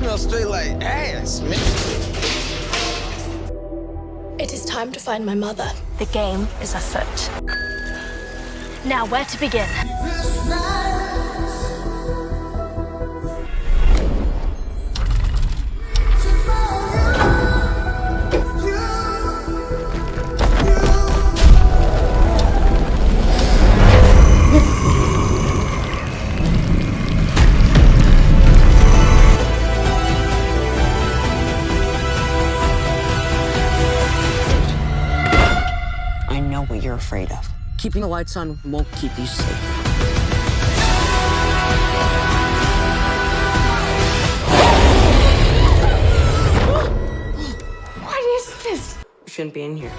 smells straight like ass, man. It is time to find my mother. The game is afoot. Now, where to begin? You're afraid of. Keeping the lights on won't keep you safe. What is this? You shouldn't be in here.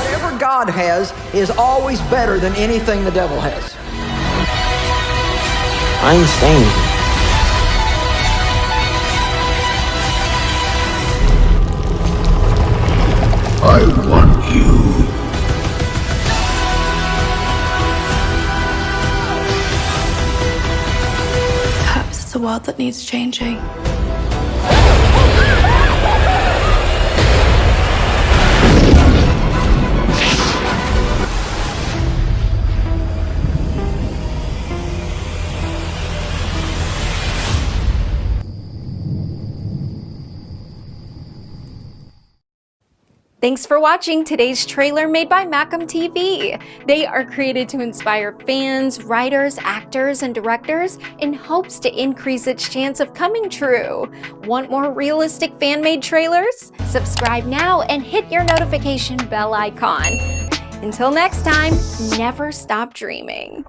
Whatever God has is always better than anything the devil has. I ain't staying I want you. Perhaps it's a world that needs changing. Thanks for watching today's trailer made by Macam TV. They are created to inspire fans, writers, actors, and directors in hopes to increase its chance of coming true. Want more realistic fan-made trailers? Subscribe now and hit your notification bell icon. Until next time, never stop dreaming.